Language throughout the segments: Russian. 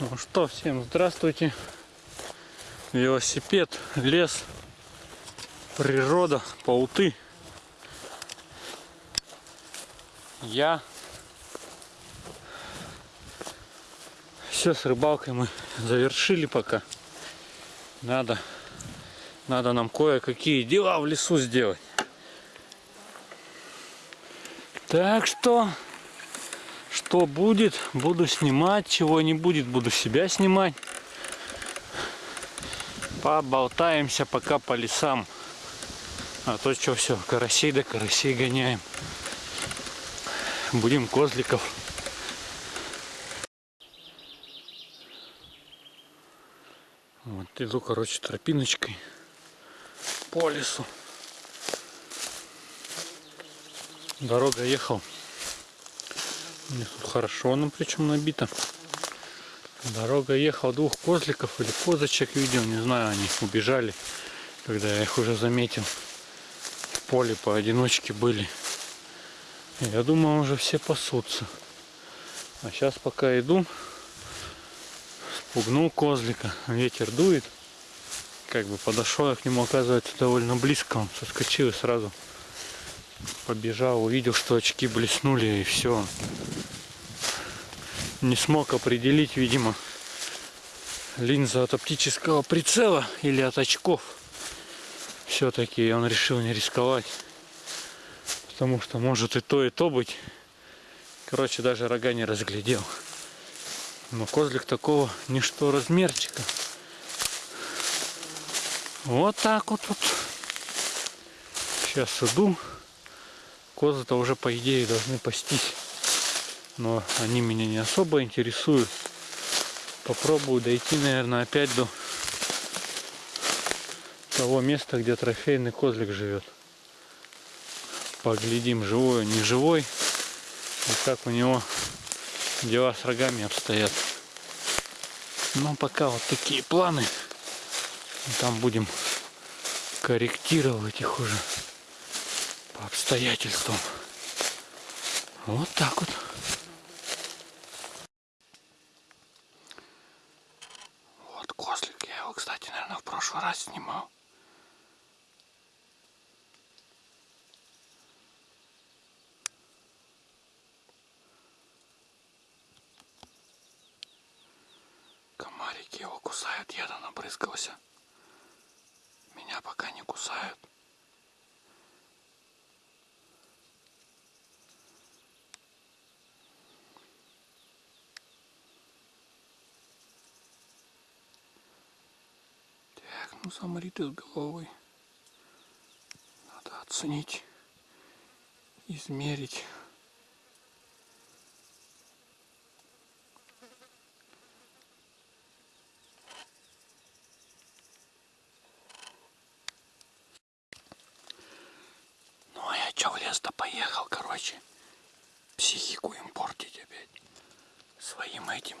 Ну что, всем здравствуйте. Велосипед, лес, природа, пауты. Я. Все, с рыбалкой мы завершили пока. Надо, надо нам кое-какие дела в лесу сделать. Так что что будет, буду снимать, чего не будет, буду себя снимать. Поболтаемся пока по лесам. А то что все, карасей да карасей гоняем. Будем козликов. Вот иду, короче, тропиночкой по лесу. Дорога ехал у тут хорошо, ну причем набито. Дорога ехал двух козликов или козочек видел, не знаю, они убежали, когда я их уже заметил. В поле поодиночке были. Я думал, уже все пасутся. А сейчас пока иду, спугнул козлика, ветер дует. Как бы подошел я к нему, оказывается, довольно близко. Он соскочил и сразу побежал, увидел, что очки блеснули и все не смог определить, видимо, линза от оптического прицела или от очков. Все-таки он решил не рисковать. Потому что может и то, и то быть. Короче, даже рога не разглядел. Но козлик такого ничто размерчика. Вот так вот тут. Сейчас иду. Козы-то уже по идее должны пастись но они меня не особо интересуют. Попробую дойти, наверное, опять до того места, где трофейный козлик живет. Поглядим, живой он, не живой, и как у него дела с рогами обстоят. Но пока вот такие планы. Там будем корректировать их уже по обстоятельствам. Вот так вот. Раз снимал. Комарики его кусают, я набрызгался. Меня пока не кусают. Ну, замри ты с головой. Надо оценить, измерить. Ну а я чё в лес-то поехал, короче. Психику им портить опять. Своим этим.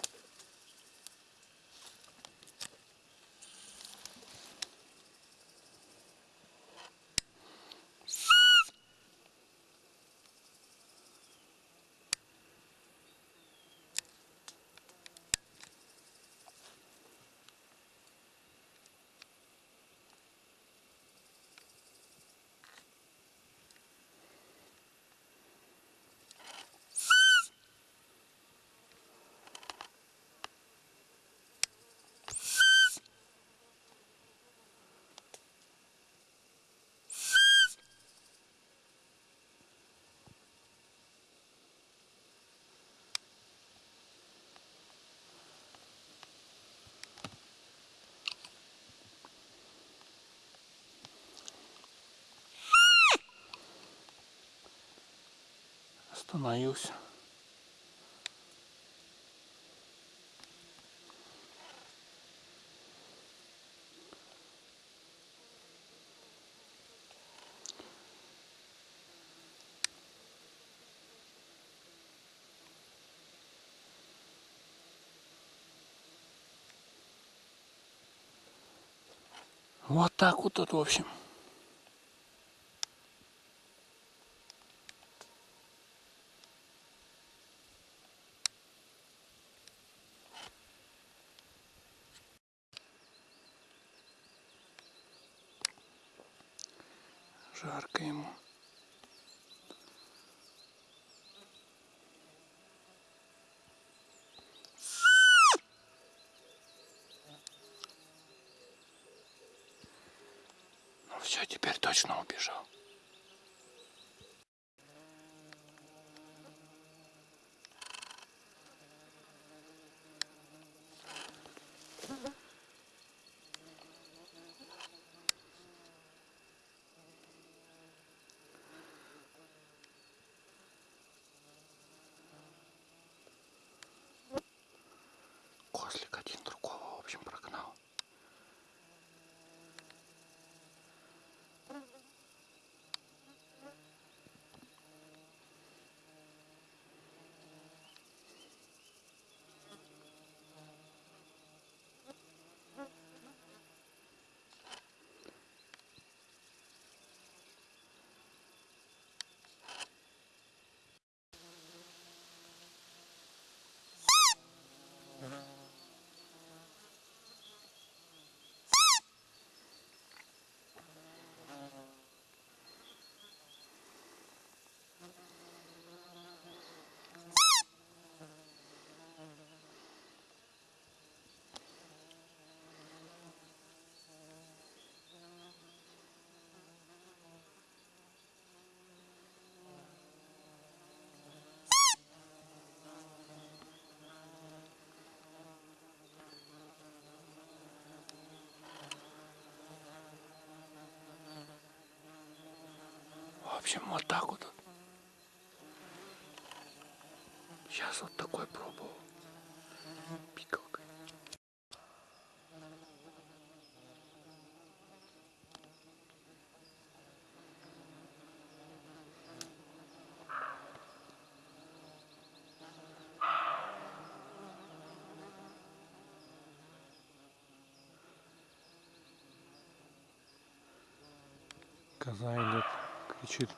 Остановился. Вот так вот тут, в общем. Жарко ему. Ну все, теперь точно убежал. Козлик один другого, в общем, прогнал. В общем, вот так вот. Сейчас вот такой пробовал. Пикалкой. Коза идет, кричит.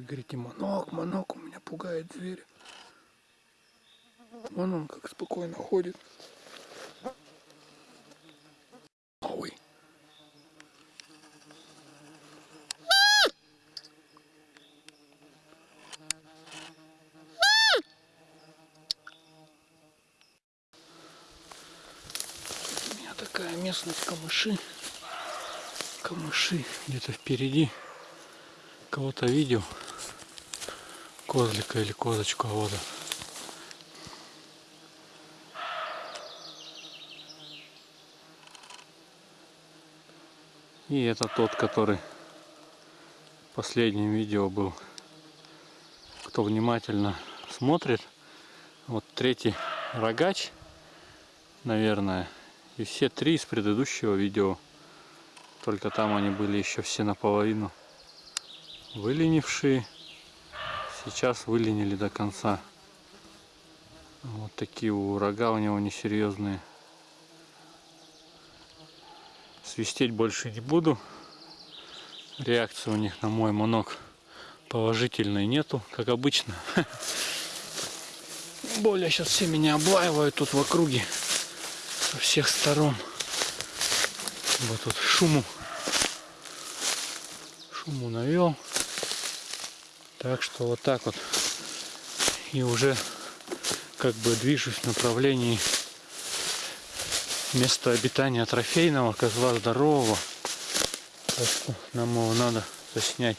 Вы говорите, монок, монок, у меня пугает зверь. Вон он как спокойно ходит. Ой. У меня такая местность камыши. Камыши где-то впереди. Кого-то видел. Козлика или козочку, а он. И это тот, который в последнем видео был. Кто внимательно смотрит, вот третий рогач, наверное, и все три из предыдущего видео. Только там они были еще все наполовину выленившие. Сейчас выленили до конца. Вот такие у рога у него несерьезные. Свистеть больше не буду. Реакции у них на мой монок положительной нету, как обычно. Более сейчас все меня облаивают тут в округе со всех сторон. Вот тут шуму. Шуму навел. Так что вот так вот. И уже как бы движусь в направлении места обитания трофейного козла здорового. Так что нам его надо заснять,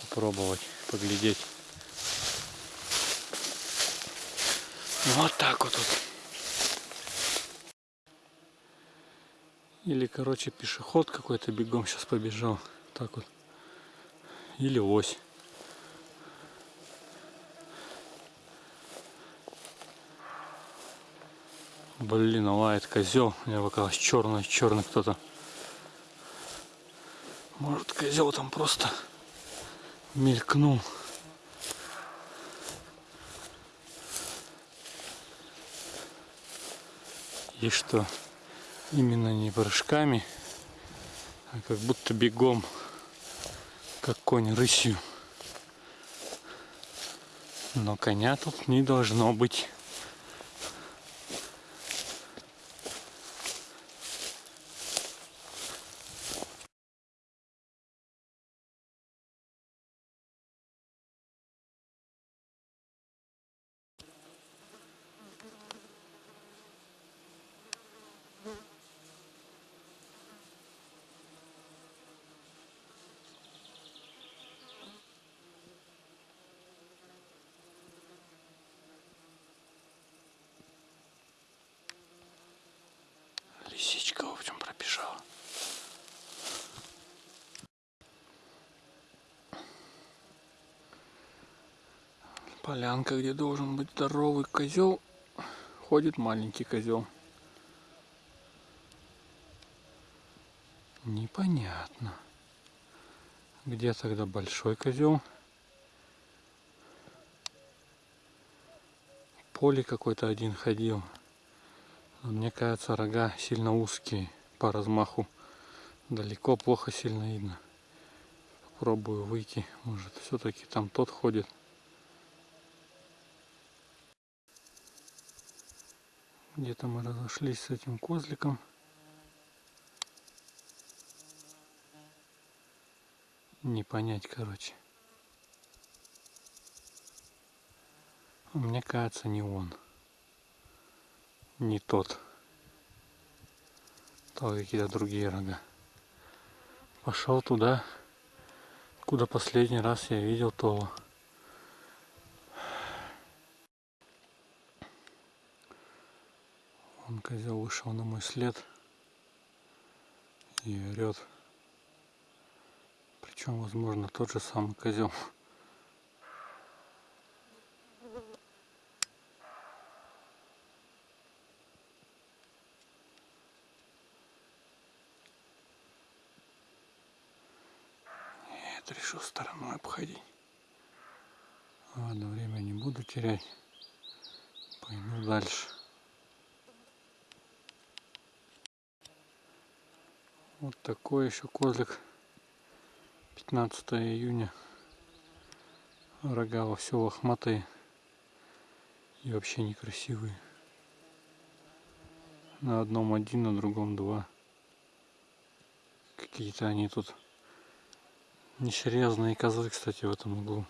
попробовать, поглядеть. Вот так вот. вот. Или, короче, пешеход какой-то бегом сейчас побежал. Так вот. Или ось. Блин, лает козел. Мне показалось черный, черный кто-то. Может козел там просто мелькнул. И что именно не прыжками, а как будто бегом, как конь рысью. Но коня тут не должно быть. Лисичка, в общем, пробежала. Полянка, где должен быть здоровый козел, ходит маленький козел. Непонятно. Где тогда большой козел? поле какой-то один ходил. Мне кажется, рога сильно узкие по размаху. Далеко плохо сильно видно. Попробую выйти. Может, все-таки там тот ходит. Где-то мы разошлись с этим козликом. Не понять, короче. Мне кажется, не он не тот. То какие-то другие рога. Пошел туда, куда последний раз я видел то. Козел вышел на мой след и орет. Причем, возможно, тот же самый козел. Нет, решил стороной обходить. Ладно, время не буду терять. Пойду дальше. Вот такой еще козлик. 15 июня. Рога во все лохматые. И вообще некрасивые. На одном один, на другом два. Какие-то они тут Несерьезные козлы, кстати, в этом углу.